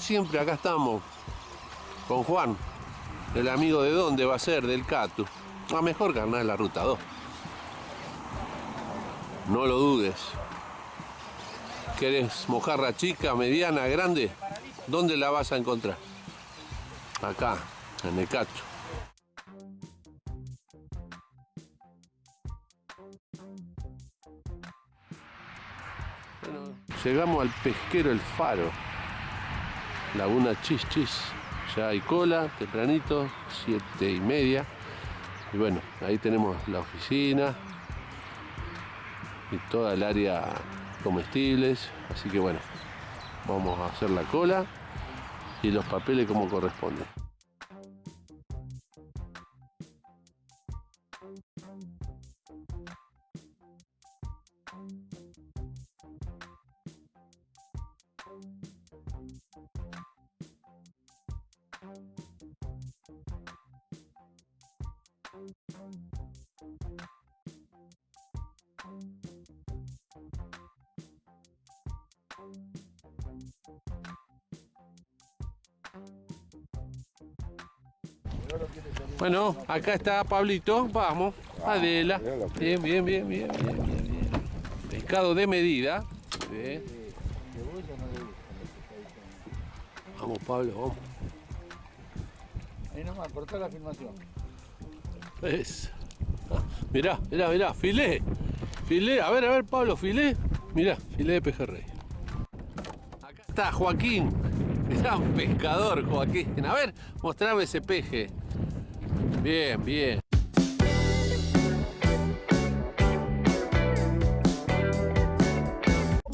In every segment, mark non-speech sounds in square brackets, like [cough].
Siempre, acá estamos con Juan, el amigo de dónde va a ser, del Catu. A mejor carnal la ruta 2. No lo dudes. ¿Querés mojarra chica, mediana, grande? ¿Dónde la vas a encontrar? Acá, en el Catu. Llegamos al pesquero El Faro. Laguna Chis Chis. Ya hay cola, tempranito, siete y media. Y bueno, ahí tenemos la oficina y toda el área comestibles. Así que bueno, vamos a hacer la cola y los papeles como corresponde. Bueno, acá está Pablito, vamos, Adela. Bien, bien, bien, bien, bien, bien, bien. Pescado de medida. Bien. Vamos, Pablo, vamos. Ahí nomás, cortá la filmación. Es. Ah, mirá, mirá, mirá, filé. Filé, a ver, a ver, Pablo, filé. Mirá, filé de pejerrey. Acá está Joaquín, gran pescador, Joaquín. A ver, mostrame ese peje. Bien, bien.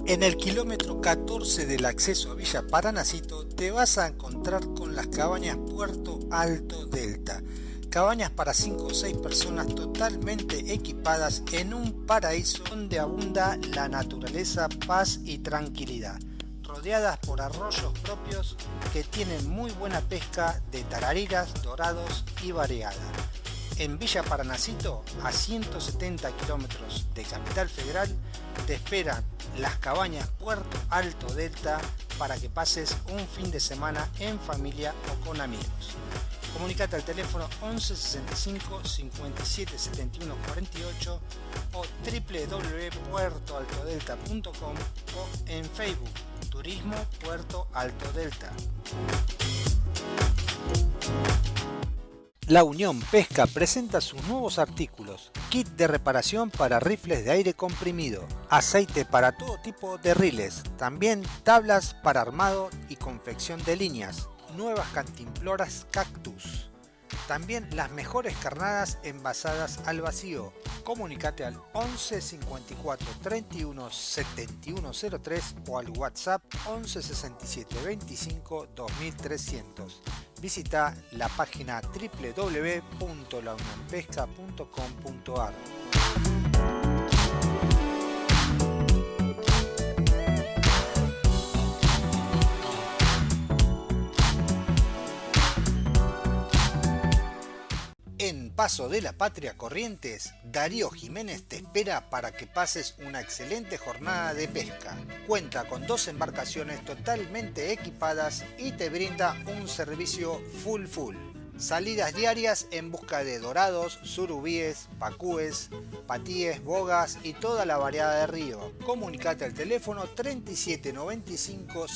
En el kilómetro 14 del acceso a Villa Paranacito te vas a encontrar con las cabañas Puerto Alto Delta. Cabañas para 5 o 6 personas totalmente equipadas en un paraíso donde abunda la naturaleza, paz y tranquilidad. Rodeadas por arroyos propios que tienen muy buena pesca de tarariras, dorados y variada. En Villa Paranacito, a 170 kilómetros de Capital Federal, te esperan las cabañas Puerto Alto Delta para que pases un fin de semana en familia o con amigos. Comunicate al teléfono 11 65 57 71 48 o www.puertoaltodelta.com o en Facebook Turismo Puerto Alto Delta. La Unión Pesca presenta sus nuevos artículos, kit de reparación para rifles de aire comprimido, aceite para todo tipo de riles, también tablas para armado y confección de líneas, nuevas cantimploras cactus. También las mejores carnadas envasadas al vacío. Comunicate al 11 54 31 71 03 o al WhatsApp 11 67 25 2300. Visita la página www.launionpesca.com.ar. Paso de la Patria Corrientes, Darío Jiménez te espera para que pases una excelente jornada de pesca. Cuenta con dos embarcaciones totalmente equipadas y te brinda un servicio full full. Salidas diarias en busca de dorados, surubíes, pacúes, patíes, bogas y toda la variedad de río. Comunicate al teléfono 3795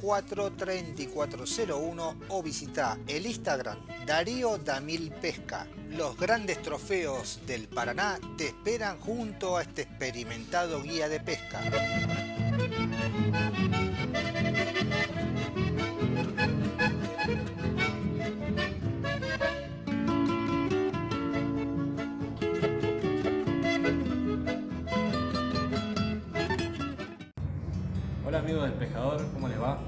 04 3401 o visita el Instagram Darío Damil Pesca. Los grandes trofeos del Paraná te esperan junto a este experimentado guía de pesca. Amigos del pescador, ¿cómo les va?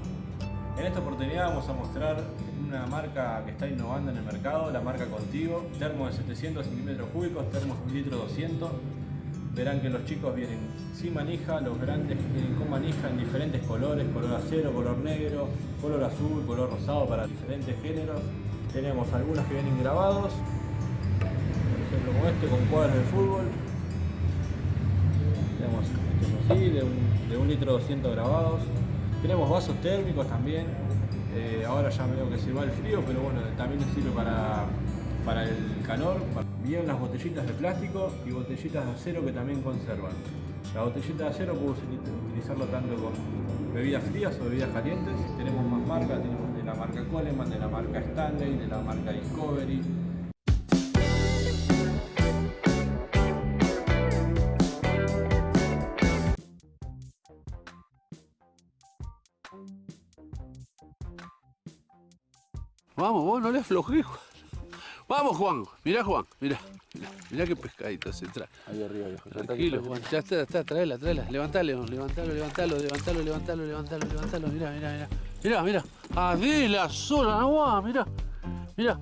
En esta oportunidad vamos a mostrar una marca que está innovando en el mercado, la marca Contigo, termo de 700 centímetros cúbicos, termos 1 litro 200. Verán que los chicos vienen sin manija, los grandes vienen con manija en diferentes colores, color acero, color negro, color azul, color rosado para diferentes géneros. Tenemos algunos que vienen grabados, por ejemplo como este con cuadros de fútbol. Tenemos así, de un, de litro 200 grabados. Tenemos vasos térmicos también, Eh, ahora ya veo que se va el frío, pero bueno, también sirve para, para el calor. Vienen las botellitas de plástico y botellitas de acero que también conservan. La botellita de acero puedo utilizarlo tanto con bebidas frías o bebidas calientes. Tenemos más marcas, tenemos de la marca Coleman, de la marca Stanley, de la marca Discovery. Vamos, vos no le aflojé, Juan. Vamos, Juan. Mirá, Juan. Mirá. Mirá, qué pescadito se trae. Ahí arriba, Tranquilo, Juan. Ya está, está, traela, traela. Levantalo, levantalo, levantalo, levantalo, levantalo, levantalo, levantalo. Mirá, mirá, mirá. Mirá, mirá. Adela sola, no mirá. Mirá.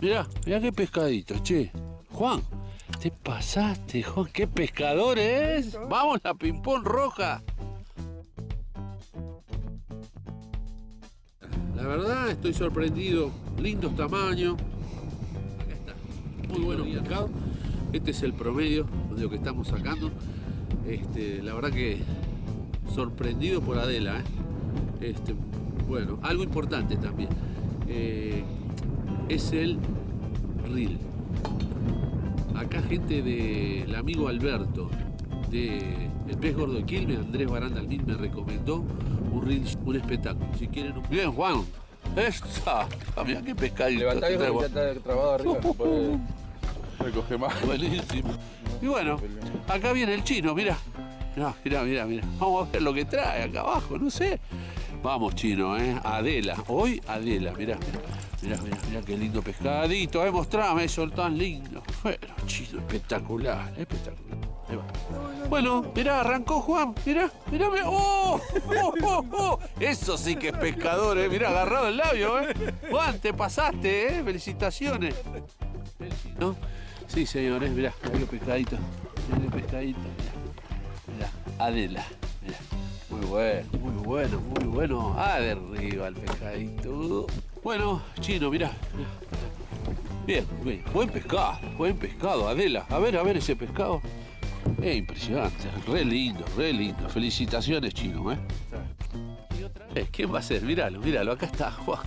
Mirá, mirá qué pescadito, che. Juan, te pasaste, Juan. ¿Qué pescador es? Vamos, la ping-pong roja. Verdad estoy sorprendido, lindos tamaños. Acá está, muy bueno pescado. Este es el promedio de lo que estamos sacando. Este, la verdad que sorprendido por Adela. ¿eh? Este, bueno, algo importante también. Eh, es el reel. Acá gente del amigo Alberto de El Pez Gordo de Quilmes, Andrés Baranda Almín me recomendó un un espectáculo. Si quieren un... Bien, Juan. Esta. Ah, mira qué pescadito. Levantá que ya está trabado arriba. [laughs] Uh, Recoge más. Buenísimo. Y bueno, acá viene el chino, mira. Mira, mira, mira, Vamos a ver lo que trae acá abajo, no sé. Vamos, chino, ¿eh? Adela. Hoy Adela, mira. Mira, mira, mira qué lindo pescadito. Eh, mostrame eso tan lindo. Bueno, chino, espectacular, espectacular. Ahí. Bueno, mirá, arrancó Juan. Mirá, mirá, mirá. ¡Oh! ¡Oh, oh, oh! Eso sí que es pescador, ¿eh? Mirá, agarrado el labio, ¿eh? Juan, te pasaste, ¿eh? Felicitaciones. ¿No? Sí, señores, mirá, mirá los pescaditos. Mirá el pescadito, mirá. Mirá, Adela. Mirá. Muy bueno, muy bueno, muy bueno. Ah, de arriba el pescadito. Bueno, chino, mirá. Bien, bien. Buen pescado, buen pescado, Adela. A ver, a ver ese pescado. Es impresionante, re lindo, re lindo. Felicitaciones, chino, ¿eh? eh ¿Quién va a ser? Míralo, míralo, acá está Juan.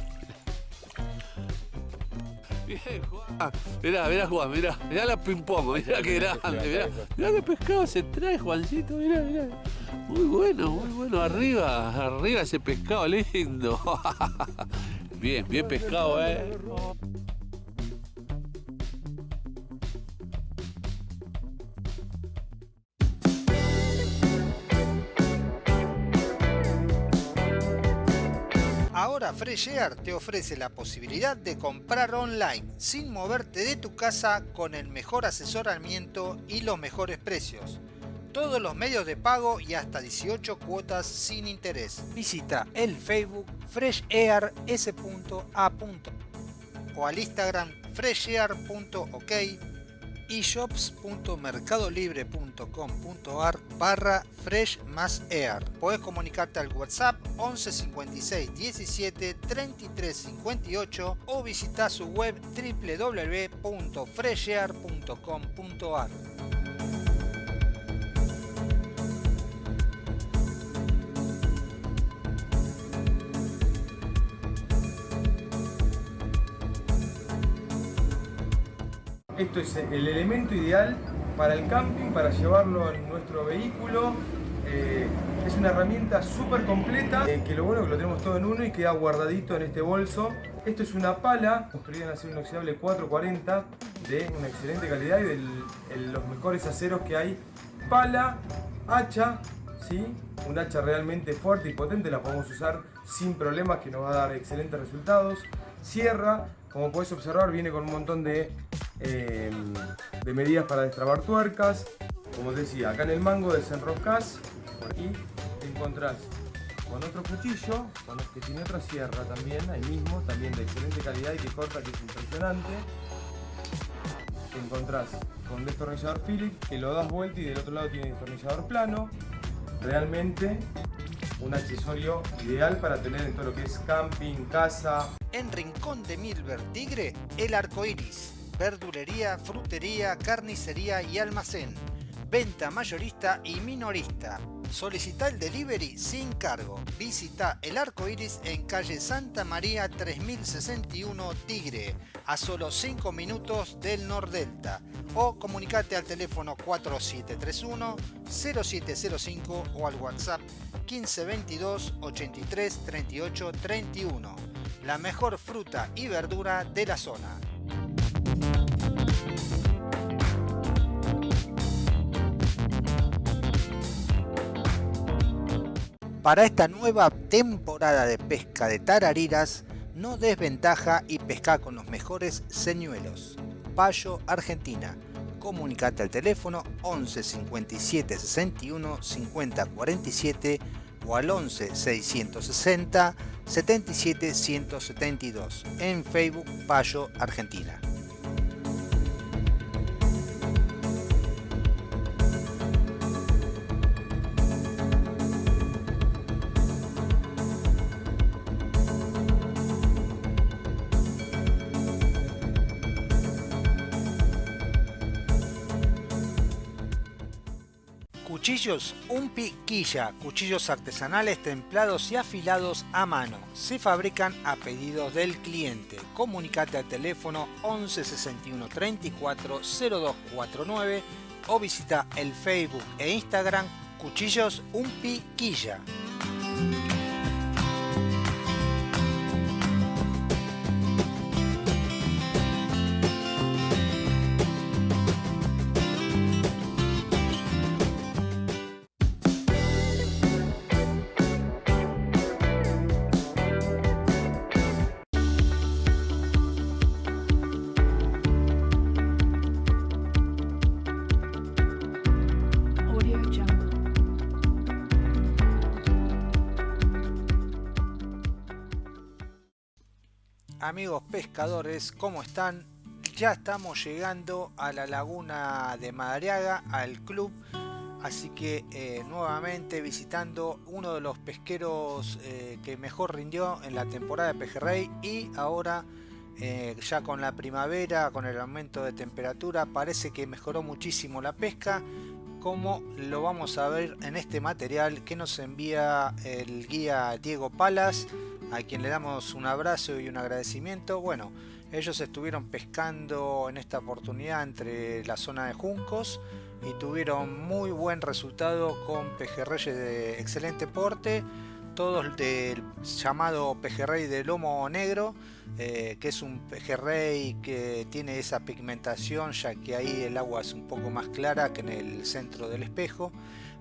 Bien, Juan. Mirá, mirá, Juan, mirá. Mirá la ping-pong, mirá qué grande, mirá. Mirá qué pescado se trae, Juancito, mirá, mirá. Muy bueno, muy bueno. Arriba, arriba ese pescado lindo. [laughs] Bien, bien pescado, ¿eh? Ahora Air te ofrece la posibilidad de comprar online sin moverte de tu casa con el mejor asesoramiento y los mejores precios. Todos los medios de pago y hasta 18 cuotas sin interés. Visita el Facebook freshair.s.a. o al Instagram freshair.ok eshops.mercadolibre.com.ar barra fresh más air. Puedes comunicarte al WhatsApp 11 56 17 33 58 o visita su web www.freshair.com.ar. Esto es el elemento ideal para el camping, para llevarlo en nuestro vehículo. Eh, es una herramienta súper completa, eh, que lo bueno es que lo tenemos todo en uno y queda guardadito en este bolso. Esto es una pala construida en acero inoxidable 440 de una excelente calidad y de los mejores aceros que hay. Pala, hacha, ¿sí? un hacha realmente fuerte y potente, la podemos usar sin problemas que nos va a dar excelentes resultados. Sierra, como puedes observar, viene con un montón de Em, de medidas para destrabar tuercas. Como decía, acá en el mango desenroscas y te encontrás con otro cuchillo, con que tiene otra sierra también, ahí mismo, también de excelente calidad y que corta, que es impresionante. Te encontrás con destornillador Phillips que lo das vuelta y del otro lado tiene destornillador plano. Realmente un accesorio ideal para tener en todo lo que es camping, casa. En Rincón de Milver Tigre, el arco iris verdulería, frutería, carnicería y almacén. Venta mayorista y minorista. Solicita el delivery sin cargo. Visita el arco iris en calle Santa María 3061 Tigre, a solo 5 minutos del Nordelta. O comunicate al teléfono 4731 0705 o al WhatsApp 1522 83 38 31. La mejor fruta y verdura de la zona. Para esta nueva temporada de pesca de tarariras, no desventaja y pesca con los mejores señuelos. Payo Argentina. Comunicate al teléfono 11 57 61 50 47 o al 11 660 77 172 en Facebook Payo Argentina. Cuchillos Un Piquilla, cuchillos artesanales templados y afilados a mano. Se fabrican a pedidos del cliente. Comunicate al teléfono 11 61 34 0249 o visita el Facebook e Instagram Cuchillos Un Piquilla. Amigos pescadores, ¿cómo están? Ya estamos llegando a la laguna de Madariaga, al club, así que eh, nuevamente visitando uno de los pesqueros eh, que mejor rindió en la temporada de pejerrey y ahora eh, ya con la primavera, con el aumento de temperatura, parece que mejoró muchísimo la pesca como lo vamos a ver en este material que nos envía el guía Diego Palas a quien le damos un abrazo y un agradecimiento. Bueno, ellos estuvieron pescando en esta oportunidad entre la zona de Juncos y tuvieron muy buen resultado con pejerreyes de excelente porte, todos del llamado pejerrey de lomo negro, eh, que es un pejerrey que tiene esa pigmentación ya que ahí el agua es un poco más clara que en el centro del espejo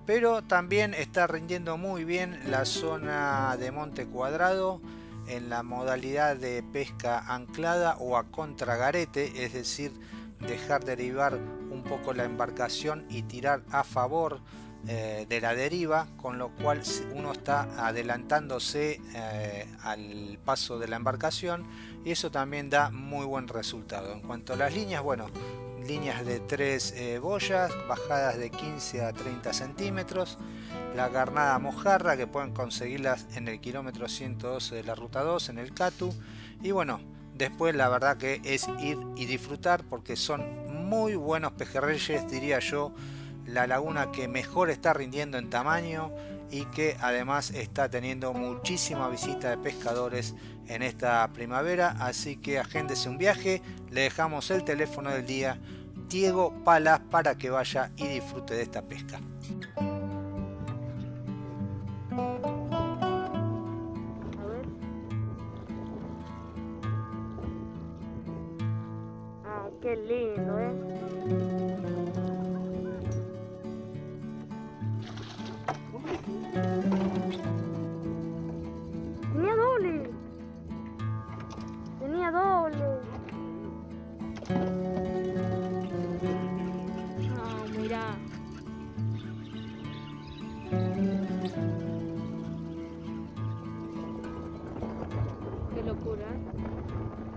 pero también está rindiendo muy bien la zona de Monte Cuadrado en la modalidad de pesca anclada o a contragarete, es decir, dejar derivar un poco la embarcación y tirar a favor eh, de la deriva, con lo cual uno está adelantándose eh, al paso de la embarcación y eso también da muy buen resultado. En cuanto a las líneas, bueno, líneas de 3 eh, boyas, bajadas de 15 a 30 centímetros, la carnada mojarra que pueden conseguirlas en el kilómetro 112 de la ruta 2 en el Catu. Y bueno, después la verdad que es ir y disfrutar porque son muy buenos pejerreyes diría yo, la laguna que mejor está rindiendo en tamaño y que además está teniendo muchísima visita de pescadores en esta primavera. Así que agéndese un viaje. Le dejamos el teléfono del día Diego Palas para que vaya y disfrute de esta pesca ahí.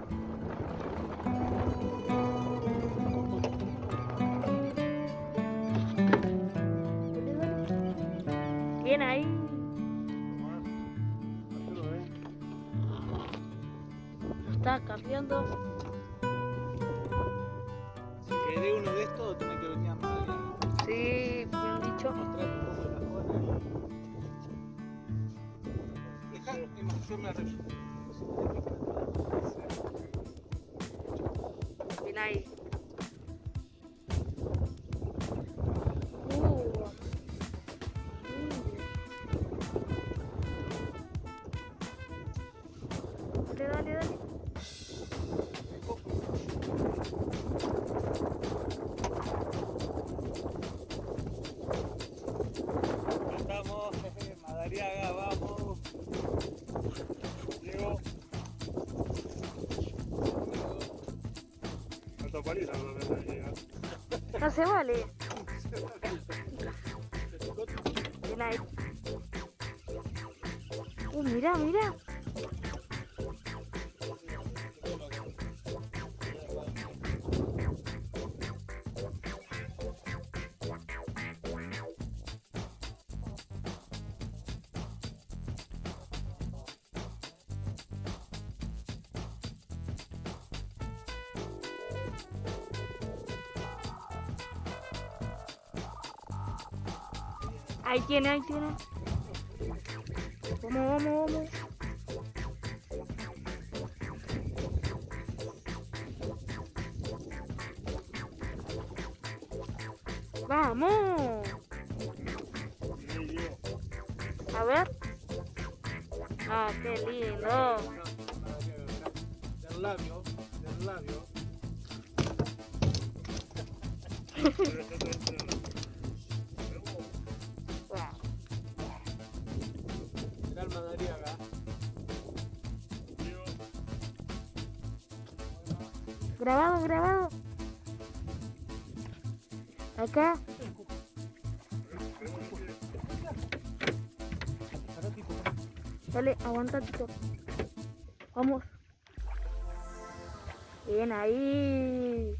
Se vale. Bien ahí. Uh, mira, mira. Ahí tiene, ahí tiene. Vamos, vamos, vamos. Vamos. A ver. Ah, qué lindo. Del labio, del labio. [laughs] Dale, aguanta, Tito. Vamos. Bien ahí.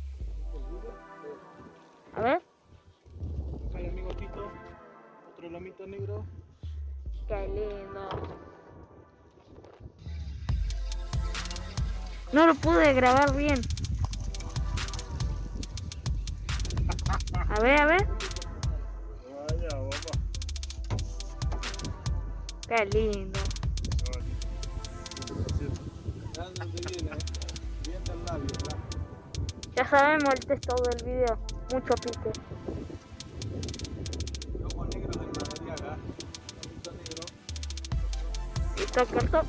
A ver. Acá hay amigo Tito. Otro lomito negro. Qué lindo. No lo pude grabar bien. A ver, a ver. Vaya. Qué lindo. Ya sabemos el texto del video. Mucho pique. Listo, corto.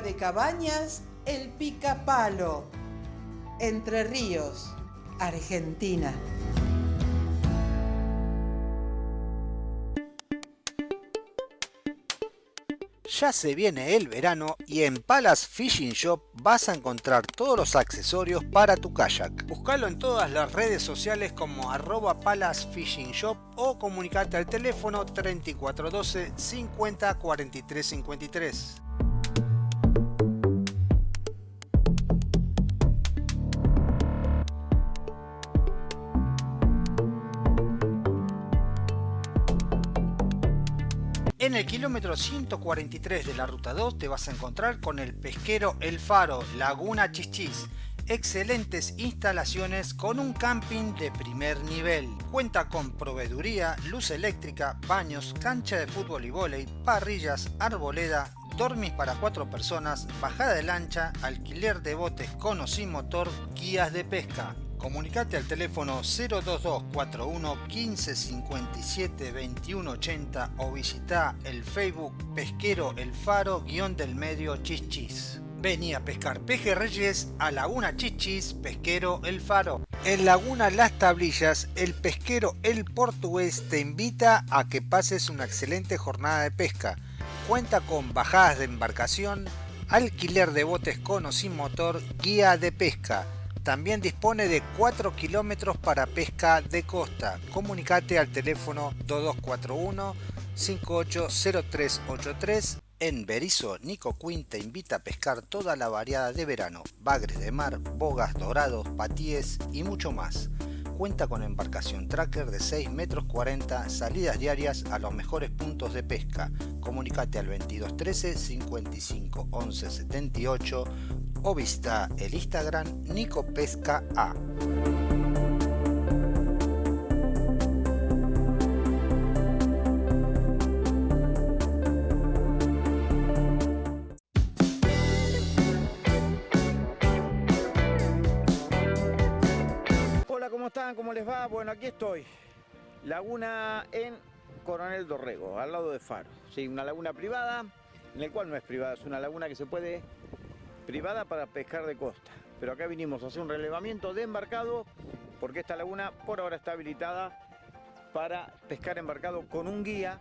De cabañas El Picapalo, Entre Ríos, Argentina. Ya se viene el verano y en Palace Fishing Shop vas a encontrar todos los accesorios para tu kayak. Búscalo en todas las redes sociales como arroba Palace Fishing Shop o comunicate al teléfono 3412 50 43 53. En el kilómetro 143 de la ruta 2 te vas a encontrar con el pesquero El Faro, Laguna Chichis. Excelentes instalaciones con un camping de primer nivel. Cuenta con proveeduría, luz eléctrica, baños, cancha de fútbol y vóley, parrillas, arboleda, dormis para cuatro personas, bajada de lancha, alquiler de botes con o sin motor, guías de pesca. Comunicate al teléfono 02241 1557 2180 o visita el Facebook Pesquero El Faro guion del medio Chichis. Vení a pescar pejerreyes a Laguna Chichis, Pesquero El Faro. En Laguna Las Tablillas, el pesquero El Portugués te invita a que pases una excelente jornada de pesca. Cuenta con bajadas de embarcación, alquiler de botes con o sin motor, guía de pesca también dispone de 4 kilómetros para pesca de costa. Comunicate al teléfono 2241 580383. En Berizo, Nico Quinn te invita a pescar toda la variada de verano, bagres de mar, bogas, dorados, patíes y mucho más. Cuenta con embarcación tracker de 6 metros 40, salidas diarias a los mejores puntos de pesca. Comunicate al 2213 55 11 78 o visita el Instagram Nico Pesca A. Hola, ¿cómo están? ¿Cómo les va? Bueno, aquí estoy. Laguna en Coronel Dorrego, al lado de Faro. Sí, una laguna privada, en el cual no es privada, es una laguna que se puede privada para pescar de costa. Pero acá vinimos a hacer un relevamiento de embarcado porque esta laguna por ahora está habilitada para pescar embarcado con un guía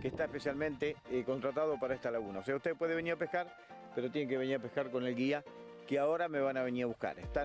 que está especialmente eh, contratado para esta laguna. O sea, usted puede venir a pescar, pero tiene que venir a pescar con el guía que ahora me van a venir a buscar. Está...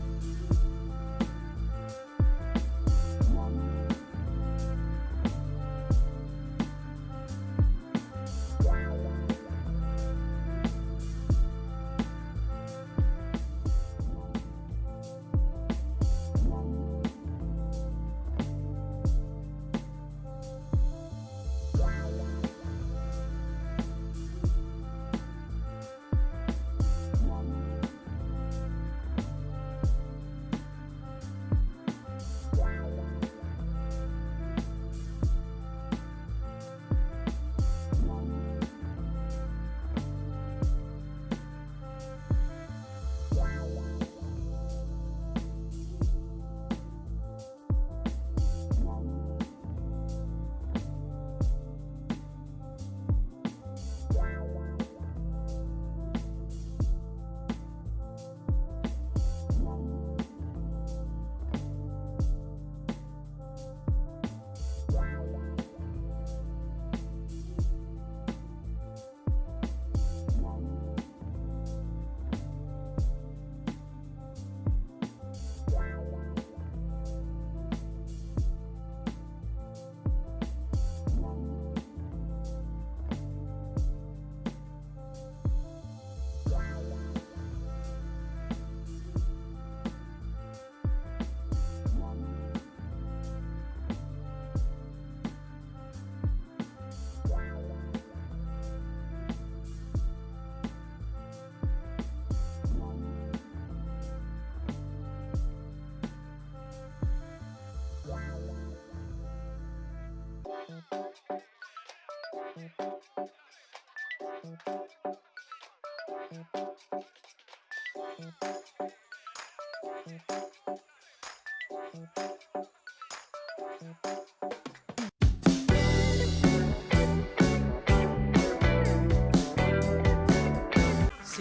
Si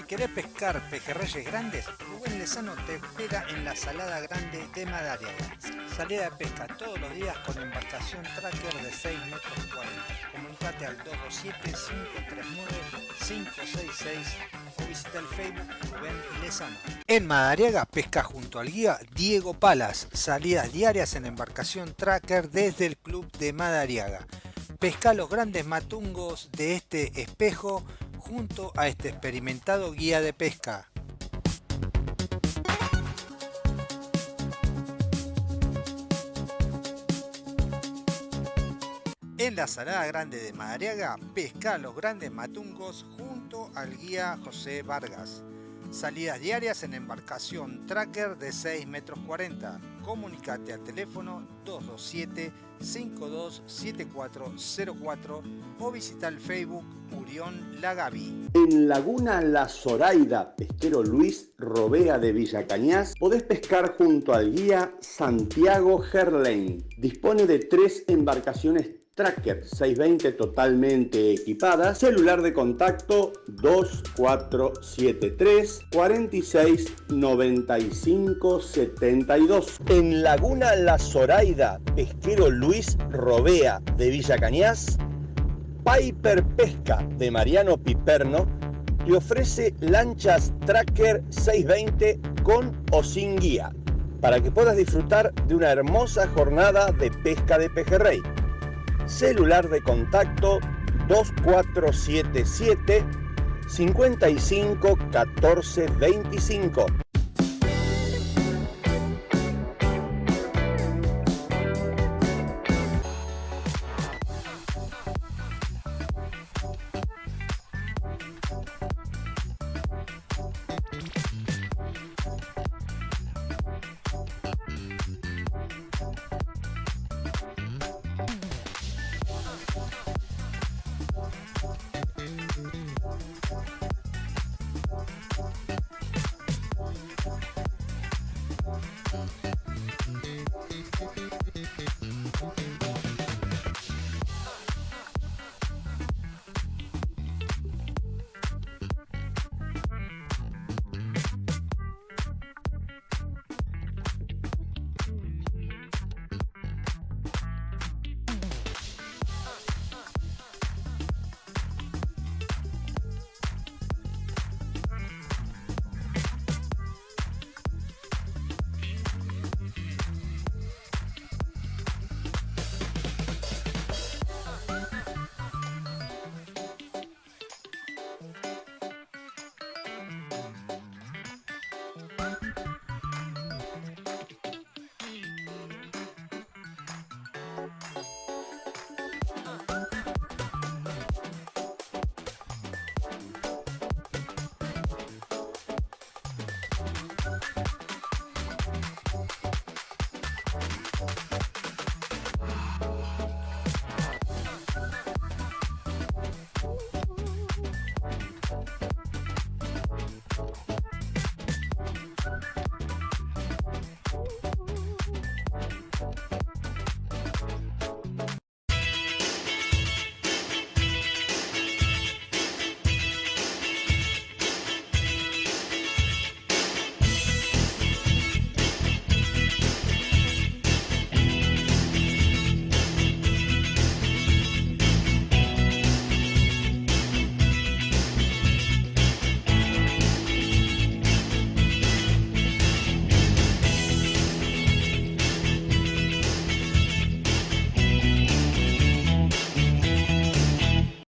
querés pescar pejerreyes grandes, Rubén Lezano te espera en la Salada Grande de Madariaga. Salida de pesca todos los días con embarcación tracker de 6 metros 40. Comunicate al 227-539-566 o visita el Facebook. En Madariaga pesca junto al guía Diego Palas. Salidas diarias en embarcación tracker desde el club de Madariaga. Pesca los grandes matungos de este espejo junto a este experimentado guía de pesca. En la Salada Grande de Madariaga, pesca los grandes matungos junto al guía José Vargas. Salidas diarias en embarcación Tracker de 6 metros 40. Comunicate al teléfono 227-527404 o visita el Facebook Urión Lagavi. En Laguna La Zoraida, pesquero Luis Robea de Villa Cañas, podés pescar junto al guía Santiago Gerlain. Dispone de tres embarcaciones Tracker 620 totalmente equipada, celular de contacto 2473 46 95 72. En Laguna La Zoraida, pesquero Luis Robea de Villa Cañas, Piper Pesca de Mariano Piperno te ofrece lanchas Tracker 620 con o sin guía para que puedas disfrutar de una hermosa jornada de pesca de pejerrey celular de contacto 2477 55 14 25.